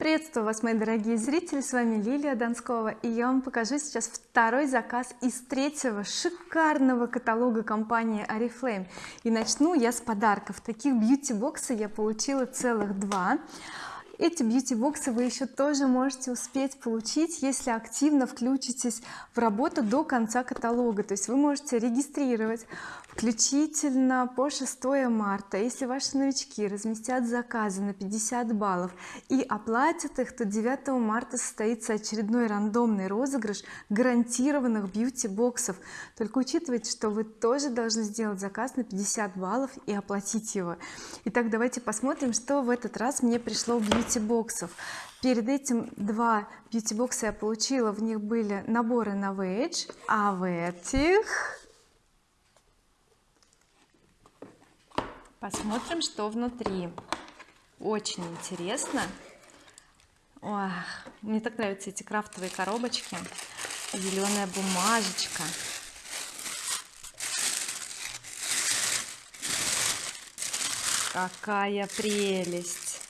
приветствую вас мои дорогие зрители. С вами Лилия Донскова и я вам покажу сейчас второй заказ из третьего шикарного каталога компании oriflame и начну я с подарков. Таких бьюти боксы я получила целых два. Эти бьюти-боксы вы еще тоже можете успеть получить если активно включитесь в работу до конца каталога. То есть вы можете регистрировать включительно по 6 марта если ваши новички разместят заказы на 50 баллов и оплатят их то 9 марта состоится очередной рандомный розыгрыш гарантированных бьюти-боксов. Только учитывайте что вы тоже должны сделать заказ на 50 баллов и оплатить его. Итак давайте посмотрим что в этот раз мне пришло бьюти-боксов. Перед этим два бьюти-бокса я получила в них были наборы на вейдж а в этих посмотрим что внутри. Очень интересно. Ох, мне так нравятся эти крафтовые коробочки. Зеленая бумажечка. Какая прелесть.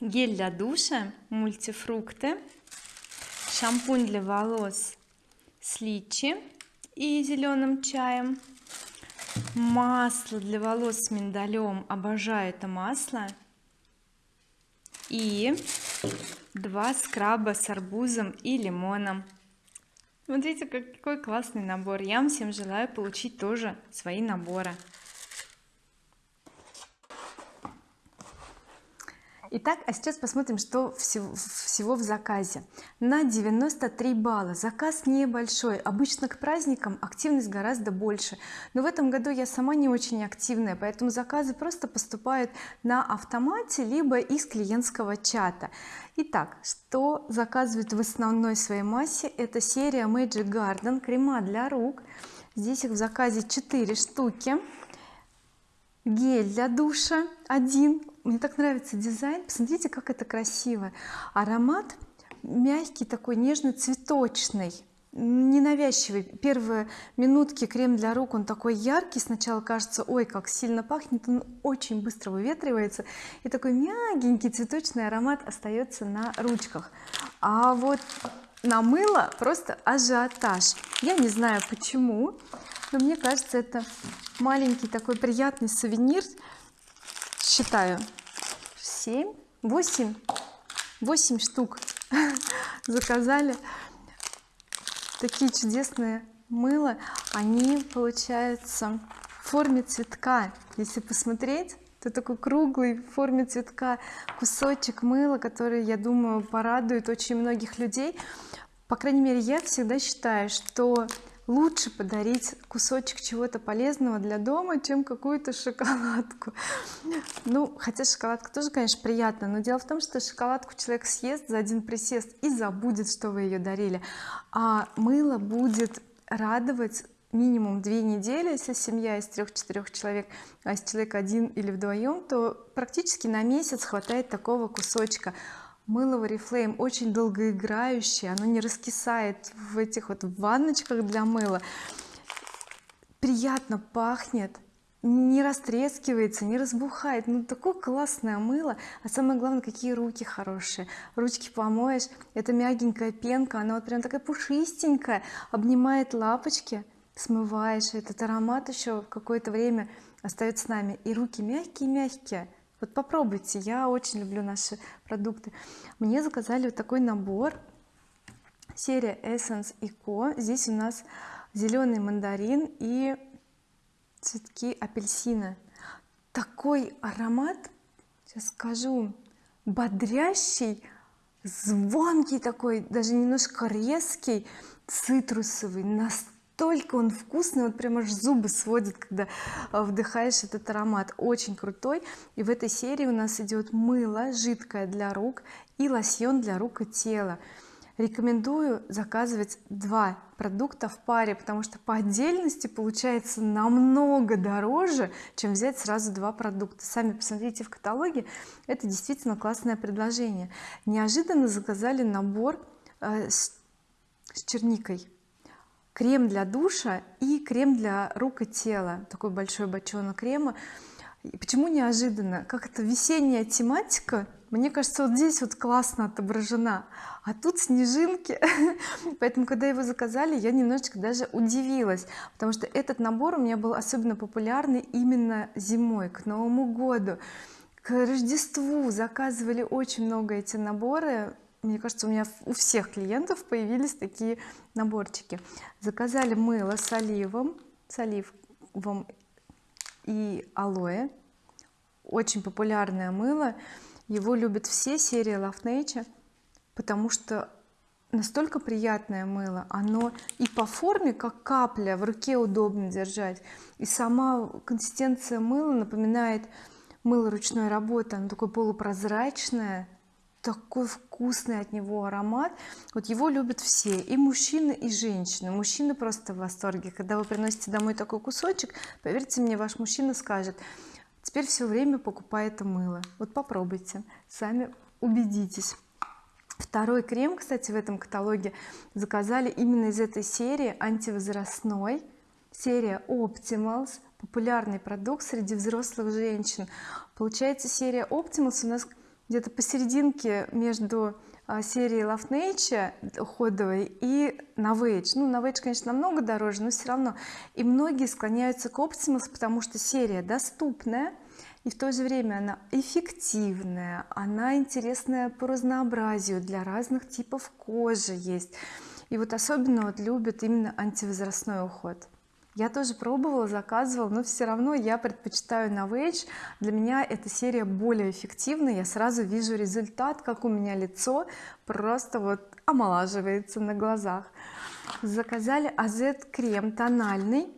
Гель для душа мультифрукты шампунь для волос с личи и зеленым чаем. Масло для волос с миндалем. Обожаю это масло. И два скраба с арбузом и лимоном. Смотрите какой классный набор. Я вам всем желаю получить тоже свои наборы Итак, а сейчас посмотрим что всего, всего в заказе. На 93 балла. Заказ небольшой. Обычно к праздникам активность гораздо больше. Но в этом году я сама не очень активная поэтому заказы просто поступают на автомате либо из клиентского чата. Итак, что заказывают в основной своей массе? Это серия Magic Garden крема для рук. Здесь их в заказе 4 штуки. Гель для душа один мне так нравится дизайн. Посмотрите как это красиво. Аромат мягкий такой нежный цветочный ненавязчивый. Первые минутки крем для рук он такой яркий. Сначала кажется ой как сильно пахнет он очень быстро выветривается. И такой мягенький цветочный аромат остается на ручках. А вот на мыло просто ажиотаж. Я не знаю почему но мне кажется это маленький такой приятный сувенир считаю 7 8 8 штук заказали. Такие чудесные мыло. Они получаются в форме цветка. Если посмотреть то такой круглый в форме цветка кусочек мыла который я думаю порадует очень многих людей. По крайней мере я всегда считаю что лучше подарить кусочек чего-то полезного для дома чем какую-то шоколадку. Ну хотя шоколадка тоже конечно приятно но дело в том что шоколадку человек съест за один присест и забудет что вы ее дарили. А мыло будет радовать минимум две недели если семья из трех-четырех человек а если человек один или вдвоем то практически на месяц хватает такого кусочка мыло oriflame очень долгоиграющее оно не раскисает в этих вот ванночках для мыла. Приятно пахнет не растрескивается не разбухает. Ну такое классное мыло. А самое главное какие руки хорошие. Ручки помоешь это мягенькая пенка она вот прям такая пушистенькая обнимает лапочки смываешь. Этот аромат еще какое-то время остается с нами. И руки мягкие-мягкие вот попробуйте я очень люблю наши продукты. Мне заказали вот такой набор серия Essence Eco здесь у нас зеленый мандарин и цветки апельсина. Такой аромат сейчас скажу бодрящий звонкий такой даже немножко резкий цитрусовый настолько настолько он вкусный вот прям аж зубы сводит когда а, вдыхаешь этот аромат. Очень крутой. И в этой серии у нас идет мыло жидкое для рук и лосьон для рук и тела. Рекомендую заказывать два продукта в паре потому что по отдельности получается намного дороже чем взять сразу два продукта. Сами посмотрите в каталоге это действительно классное предложение. Неожиданно заказали набор э, с, с черникой крем для душа и крем для рук и тела. Такой большой бочонок крема. И почему неожиданно? Как это весенняя тематика мне кажется вот здесь вот классно отображена а тут снежинки. Поэтому когда его заказали я немножечко даже удивилась потому что этот набор у меня был особенно популярный именно зимой к Новому году. К Рождеству заказывали очень много эти наборы мне кажется у меня у всех клиентов появились такие наборчики. Заказали мыло с оливом с оливом и алоэ. Очень популярное мыло. Его любят все серии Love Nature потому что настолько приятное мыло. Оно и по форме как капля в руке удобно держать. И сама консистенция мыла напоминает мыло ручной работы. Оно такое полупрозрачное такой вкусный от него аромат. Вот его любят все и мужчины и женщины. Мужчины просто в восторге. Когда вы приносите домой такой кусочек поверьте мне ваш мужчина скажет теперь все время покупай это мыло вот попробуйте сами убедитесь. Второй крем кстати в этом каталоге заказали именно из этой серии антивозрастной серия Optimals популярный продукт среди взрослых женщин. Получается серия Optimals у нас где-то посерединке между а, серией Love Nature уходовой и Novage ну Novage конечно намного дороже но все равно. И многие склоняются к Optimus потому что серия доступная и в то же время она эффективная она интересная по разнообразию для разных типов кожи есть. И вот особенно вот любят именно антивозрастной уход я тоже пробовала заказывала но все равно я предпочитаю Novage для меня эта серия более эффективна я сразу вижу результат как у меня лицо просто вот омолаживается на глазах. Заказали AZ крем тональный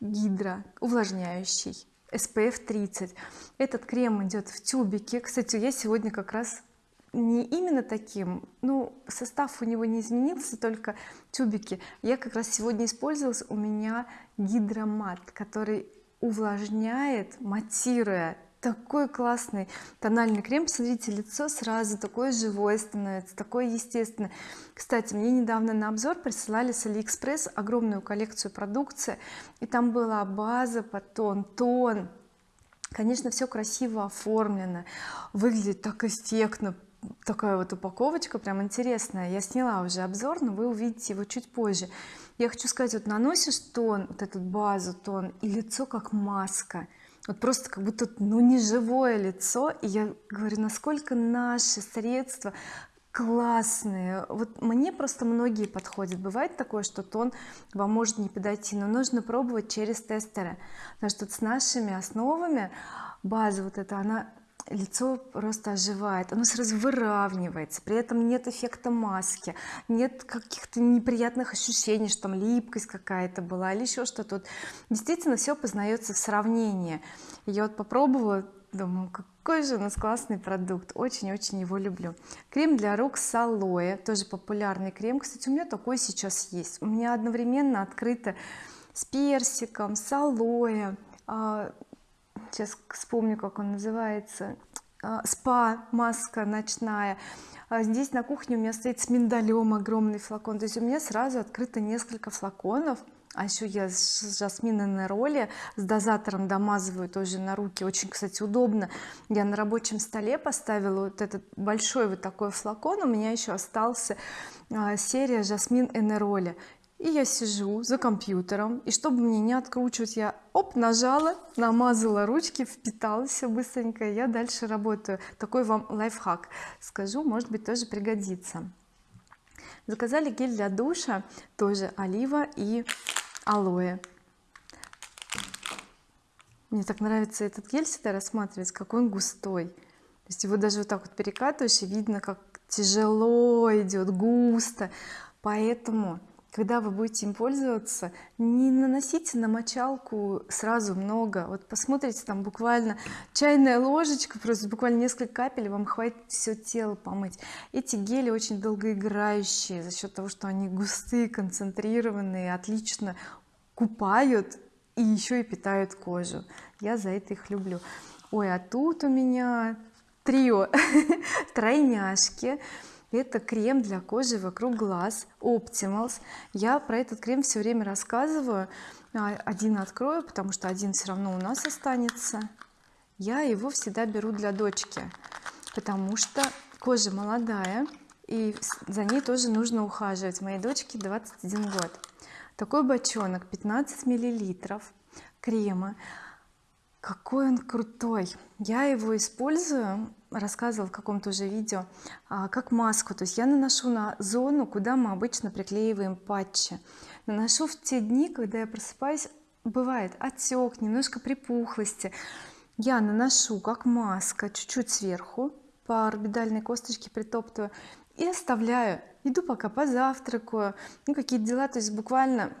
гидро увлажняющий SPF 30 этот крем идет в тюбике. Кстати я сегодня как раз не именно таким. Ну состав у него не изменился только тюбики. Я как раз сегодня использовалась у меня гидромат который увлажняет матируя. Такой классный тональный крем. Посмотрите лицо сразу такое живое становится такое естественное. Кстати мне недавно на обзор присылали с алиэкспресс огромную коллекцию продукции и там была база потом тон конечно все красиво оформлено выглядит так эффектно такая вот упаковочка прям интересная. Я сняла уже обзор но вы увидите его чуть позже. Я хочу сказать вот наносишь тон вот эту базу тон и лицо как маска. Вот просто как будто ну не живое лицо. И я говорю насколько наши средства классные. Вот мне просто многие подходят. Бывает такое что тон вам может не подойти но нужно пробовать через тестеры. Потому что с нашими основами база вот эта она лицо просто оживает оно сразу выравнивается при этом нет эффекта маски нет каких-то неприятных ощущений что там липкость какая-то была или еще что-то. Действительно все познается в сравнении. Я вот попробовала думаю какой же у нас классный продукт очень-очень его люблю. Крем для рук с алоэ тоже популярный крем. Кстати у меня такой сейчас есть. У меня одновременно открыто с персиком с алоэ. А, сейчас вспомню как он называется. А, спа маска ночная. А здесь на кухне у меня стоит с миндалем огромный флакон. То есть у меня сразу открыто несколько флаконов. А еще я с жасминой на роли с дозатором домазываю тоже на руки. Очень кстати удобно. Я на рабочем столе поставила вот этот большой вот такой флакон. У меня еще остался а, серия жасмин энероли и я сижу за компьютером и чтобы мне не откручивать я оп нажала намазала ручки впитала все быстренько я дальше работаю. Такой вам лайфхак. Скажу может быть тоже пригодится. Заказали гель для душа тоже олива и алоэ. Мне так нравится этот гель всегда рассматривать какой он густой. То есть его даже вот так вот перекатываешь и видно как тяжело идет густо. Поэтому когда вы будете им пользоваться не наносите на мочалку сразу много. Вот посмотрите там буквально чайная ложечка просто буквально несколько капель вам хватит все тело помыть. Эти гели очень долгоиграющие за счет того что они густые концентрированные отлично купают и еще и питают кожу. Я за это их люблю. Ой а тут у меня трио тройняшки это крем для кожи вокруг глаз Optimals. Я про этот крем все время рассказываю. А, один открою потому что один все равно у нас останется. Я его всегда беру для дочки потому что кожа молодая и за ней тоже нужно ухаживать. Моей дочке 21 год. Такой бочонок 15 миллилитров крема. Какой он крутой! Я его использую рассказывала в каком-то уже видео а, как маску. То есть я наношу на зону куда мы обычно приклеиваем патчи. Наношу в те дни когда я просыпаюсь бывает отек немножко припухлости. Я наношу как маска чуть-чуть сверху по орбитальной косточке притоптываю и оставляю. Иду пока позавтракаю ну какие-то дела. То есть буквально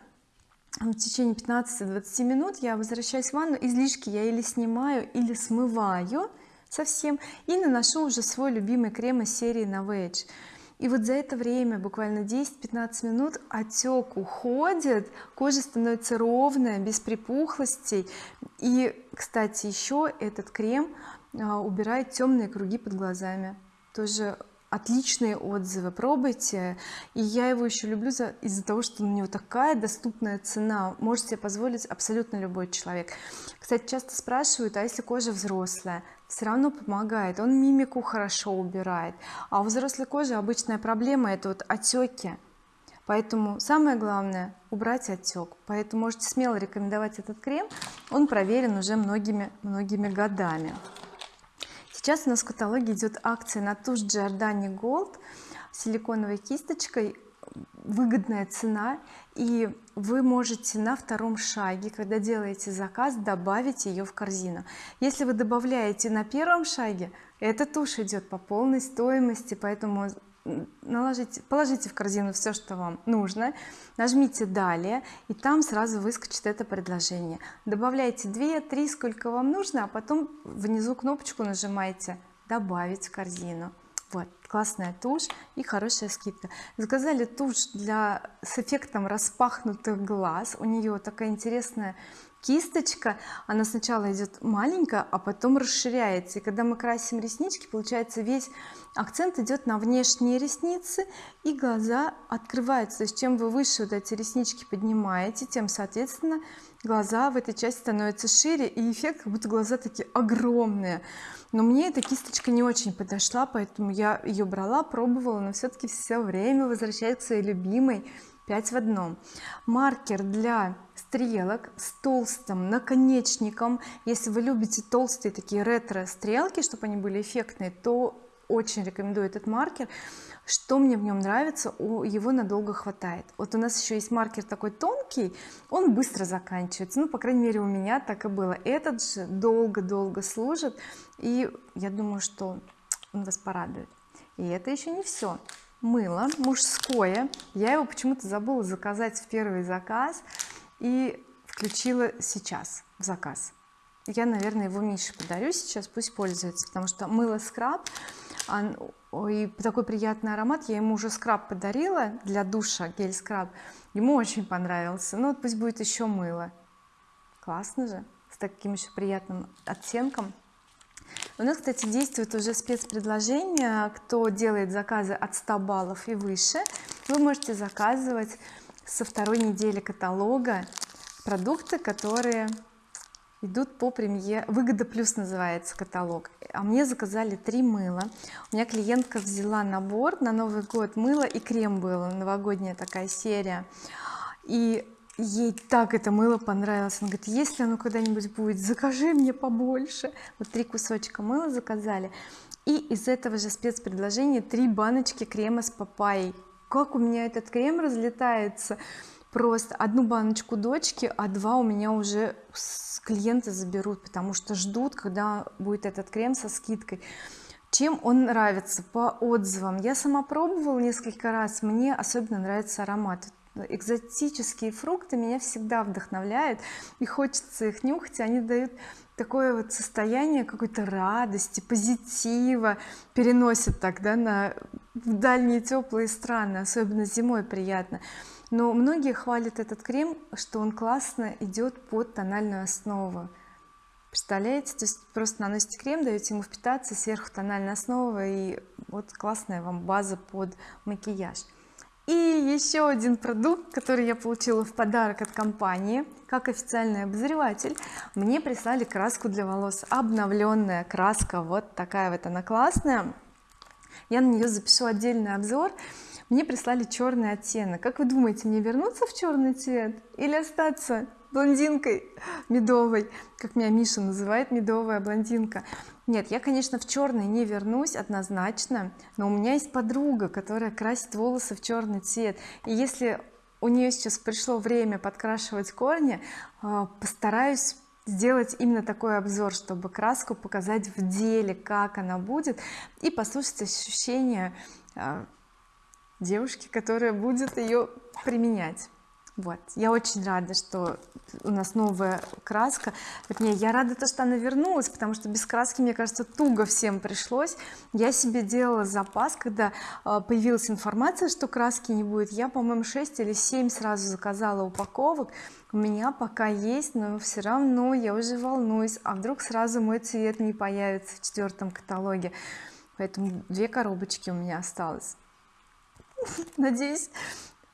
в течение 15-20 минут я возвращаюсь в ванну излишки я или снимаю или смываю совсем и наношу уже свой любимый крем из серии Novage и вот за это время буквально 10-15 минут отек уходит кожа становится ровная без припухлостей. И кстати еще этот крем а, убирает темные круги под глазами. Тоже отличные отзывы пробуйте. И я его еще люблю за из-за того что у него такая доступная цена. Может себе позволить абсолютно любой человек. Кстати часто спрашивают а если кожа взрослая все равно помогает он мимику хорошо убирает. А у взрослой кожи обычная проблема это вот отеки поэтому самое главное убрать отек поэтому можете смело рекомендовать этот крем. Он проверен уже многими многими годами. Сейчас у нас в каталоге идет акция на тушь Giordani Gold силиконовой кисточкой выгодная цена и вы можете на втором шаге когда делаете заказ добавить ее в корзину. Если вы добавляете на первом шаге эта тушь идет по полной стоимости поэтому наложите положите в корзину все что вам нужно нажмите далее и там сразу выскочит это предложение. Добавляйте 2-3 сколько вам нужно а потом внизу кнопочку нажимаете добавить в корзину вот классная тушь и хорошая скидка. Заказали тушь для с эффектом распахнутых глаз. У нее такая интересная кисточка она сначала идет маленькая а потом расширяется. И когда мы красим реснички получается весь акцент идет на внешние ресницы и глаза открываются. То есть чем вы выше вот эти реснички поднимаете тем соответственно глаза в этой части становятся шире и эффект как будто глаза такие огромные. Но мне эта кисточка не очень подошла поэтому я ее брала пробовала но все-таки все время возвращаюсь к своей любимой 5 в одном. Маркер для стрелок с толстым наконечником. Если вы любите толстые такие ретро стрелки чтобы они были эффектные то очень рекомендую этот маркер. Что мне в нем нравится его надолго хватает. Вот у нас еще есть маркер такой тонкий он быстро заканчивается. Ну по крайней мере у меня так и было. Этот же долго-долго служит и я думаю что он вас порадует. И это еще не все мыло мужское. Я его почему-то забыла заказать в первый заказ и включила сейчас в заказ. Я наверное его Мише подарю сейчас пусть пользуется потому что мыло скраб и такой приятный аромат. Я ему уже скраб подарила для душа гель скраб ему очень понравился. Ну вот пусть будет еще мыло. Классно же с таким еще приятным оттенком у нас кстати действует уже спецпредложение кто делает заказы от 100 баллов и выше. Вы можете заказывать со второй недели каталога продукты которые идут по премьер выгода плюс называется каталог. А мне заказали три мыла. У меня клиентка взяла набор на Новый год мыло и крем было новогодняя такая серия. И ей так это мыло понравилось. Она говорит если оно когда-нибудь будет закажи мне побольше вот три кусочка мыла заказали. И из этого же спецпредложения три баночки крема с папайей. Как у меня этот крем разлетается? Просто одну баночку дочки а два у меня уже клиенты заберут потому что ждут когда будет этот крем со скидкой. Чем он нравится? По отзывам. Я сама пробовала несколько раз. Мне особенно нравится аромат экзотические фрукты меня всегда вдохновляют и хочется их нюхать они дают такое вот состояние какой-то радости позитива переносят тогда на в дальние теплые страны особенно зимой приятно. Но многие хвалят этот крем что он классно идет под тональную основу. Представляете? То есть просто наносите крем даете ему впитаться сверху тональная основа и вот классная вам база под макияж и еще один продукт который я получила в подарок от компании как официальный обозреватель мне прислали краску для волос. Обновленная краска вот такая вот она классная. Я на нее запишу отдельный обзор. Мне прислали черный оттенок. Как вы думаете мне вернуться в черный цвет или остаться блондинкой медовой как меня Миша называет медовая блондинка. Нет я конечно в черный не вернусь однозначно но у меня есть подруга которая красит волосы в черный цвет. И если у нее сейчас пришло время подкрашивать корни а, постараюсь сделать именно такой обзор чтобы краску показать в деле как она будет и послушать ощущения а, девушки которая будет ее применять вот. Я очень рада что у нас новая краска. Вернее я рада то что она вернулась потому что без краски мне кажется туго всем пришлось. Я себе делала запас когда а, появилась информация что краски не будет я по-моему 6 или 7 сразу заказала упаковок. У меня пока есть но все равно я уже волнуюсь. А вдруг сразу мой цвет не появится в четвертом каталоге? Поэтому две коробочки у меня осталось. Надеюсь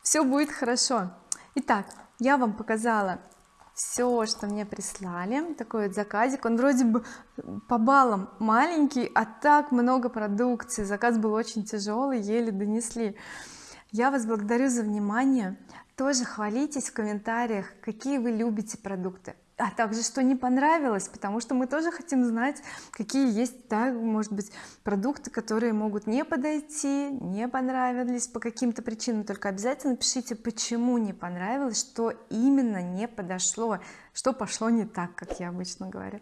все будет хорошо итак я вам показала все что мне прислали. Такой вот заказик. Он вроде бы по баллам маленький а так много продукции. Заказ был очень тяжелый еле донесли. Я вас благодарю за внимание. Тоже хвалитесь в комментариях какие вы любите продукты а также что не понравилось потому что мы тоже хотим знать какие есть да, может быть продукты которые могут не подойти не понравились по каким-то причинам. Только обязательно пишите почему не понравилось что именно не подошло что пошло не так как я обычно говорю.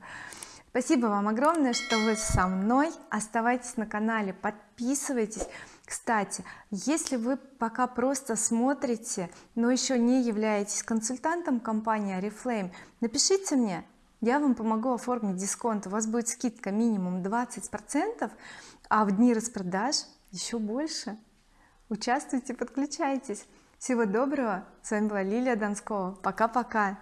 Спасибо вам огромное что вы со мной. Оставайтесь на канале подписывайтесь кстати если вы пока просто смотрите но еще не являетесь консультантом компании oriflame напишите мне я вам помогу оформить дисконт. У вас будет скидка минимум 20 процентов а в дни распродаж еще больше. Участвуйте подключайтесь. Всего доброго. С вами была Лилия Донскова. Пока-пока